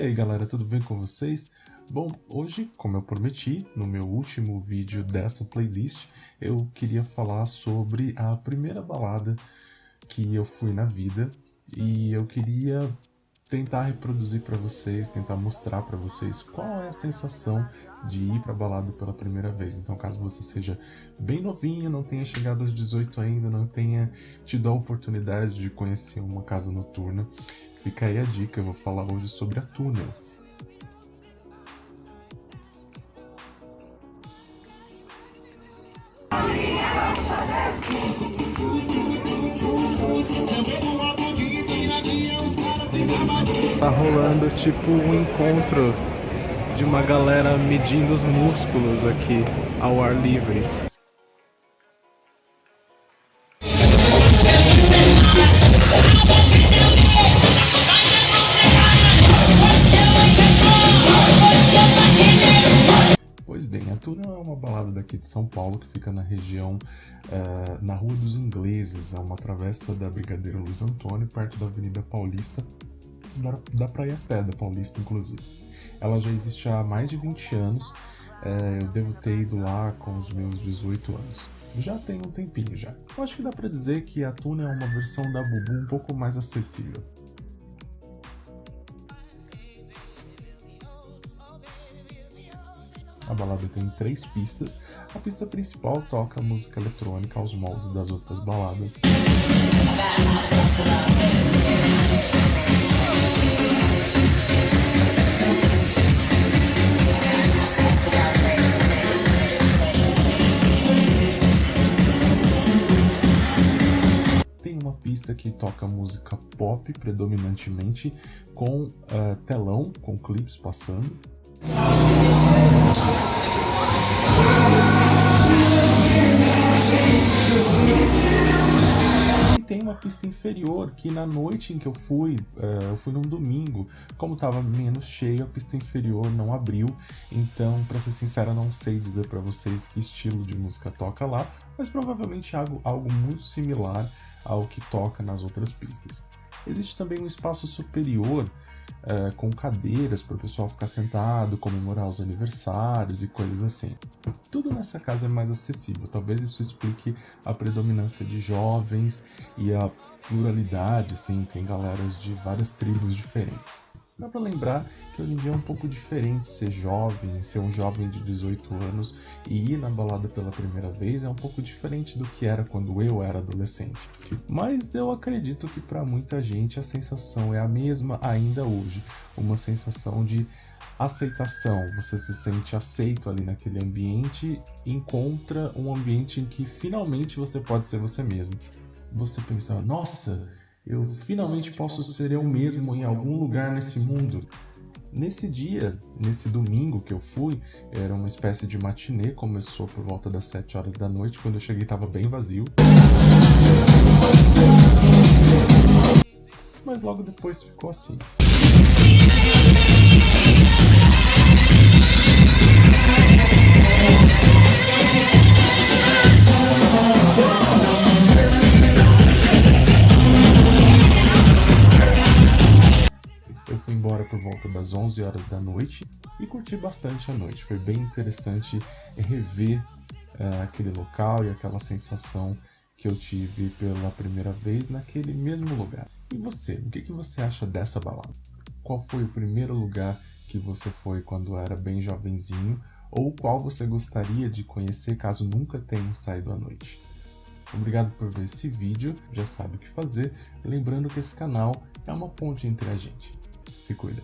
E aí galera, tudo bem com vocês? Bom, hoje, como eu prometi, no meu último vídeo dessa playlist, eu queria falar sobre a primeira balada que eu fui na vida e eu queria tentar reproduzir para vocês, tentar mostrar para vocês qual é a sensação de ir para balada pela primeira vez. Então, caso você seja bem novinho, não tenha chegado aos 18 ainda, não tenha tido a oportunidade de conhecer uma casa noturna, fica aí a dica, eu vou falar hoje sobre a Túnel. Tá rolando tipo um encontro de uma galera medindo os músculos aqui ao ar livre. Balada daqui de São Paulo que fica na região, uh, na Rua dos Ingleses, é uma travessa da Brigadeiro Luiz Antônio, perto da Avenida Paulista, dá, dá pra ir a pé da Paulista, inclusive. Ela já existe há mais de 20 anos, é, eu devo ter ido lá com os meus 18 anos. Já tem um tempinho já. Eu acho que dá pra dizer que a Tuna é uma versão da Bubu um pouco mais acessível. A balada tem três pistas. A pista principal toca música eletrônica aos moldes das outras baladas. Tem uma pista que toca música pop predominantemente, com uh, telão, com clipes passando. Tem uma pista inferior que na noite em que eu fui, uh, eu fui num domingo, como estava menos cheio, a pista inferior não abriu, então, para ser sincero, não sei dizer para vocês que estilo de música toca lá, mas provavelmente algo, algo muito similar ao que toca nas outras pistas. Existe também um espaço superior é, com cadeiras para o pessoal ficar sentado, comemorar os aniversários e coisas assim. Tudo nessa casa é mais acessível, talvez isso explique a predominância de jovens e a pluralidade, assim, tem galeras de várias tribos diferentes. Dá pra lembrar que hoje em dia é um pouco diferente ser jovem, ser um jovem de 18 anos e ir na balada pela primeira vez é um pouco diferente do que era quando eu era adolescente. Mas eu acredito que para muita gente a sensação é a mesma ainda hoje, uma sensação de aceitação, você se sente aceito ali naquele ambiente, encontra um ambiente em que finalmente você pode ser você mesmo. Você pensa, nossa, eu finalmente posso ser eu mesmo em algum lugar nesse mundo. Nesse dia, nesse domingo que eu fui, era uma espécie de matinê, começou por volta das 7 horas da noite, quando eu cheguei estava bem vazio. Mas logo depois ficou assim. Volta das 11 horas da noite e curti bastante a noite. Foi bem interessante rever uh, aquele local e aquela sensação que eu tive pela primeira vez naquele mesmo lugar. E você, o que, que você acha dessa balada? Qual foi o primeiro lugar que você foi quando era bem jovenzinho ou qual você gostaria de conhecer caso nunca tenha saído à noite? Obrigado por ver esse vídeo, já sabe o que fazer, lembrando que esse canal é uma ponte entre a gente. Se cuida.